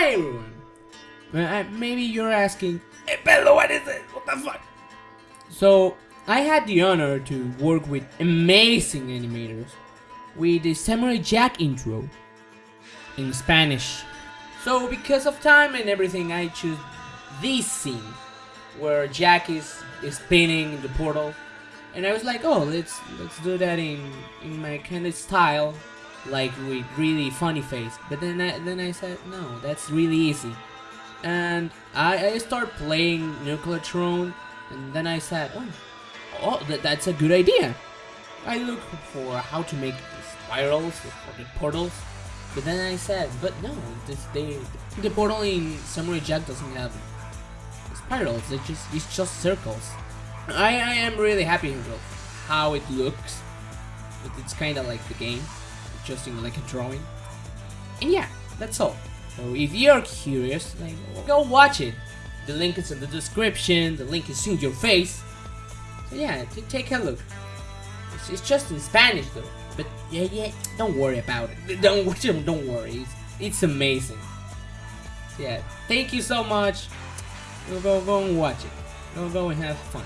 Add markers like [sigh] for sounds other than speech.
Hi everyone! Uh, maybe you're asking, Hey Bello, what is it? What the fuck? So, I had the honor to work with amazing animators with the Samurai Jack intro in Spanish. So, because of time and everything, I choose this scene where Jack is, is spinning the portal. And I was like, oh, let's let's do that in in my kind of style, like with really funny face. But then I, then I said, no, that's really easy. And I, I start playing Nuclear Throne, and then I said, oh, oh that, that's a good idea. I look for how to make spirals for the portals, but then I said, but no, this, they, the portal in Samurai Jack doesn't have spirals. It's just it's just circles. I, I am really happy with how it looks. It's kind of like the game, just in like a drawing. And yeah, that's all. So if you're curious, like, go watch it. The link is in the description. The link is in your face. So yeah, take a look. It's, it's just in Spanish though. But yeah, yeah, don't worry about it. [laughs] Don't [laughs] don't worry. It's, it's amazing. So yeah, thank you so much. Go go go and watch it. Go go and have fun.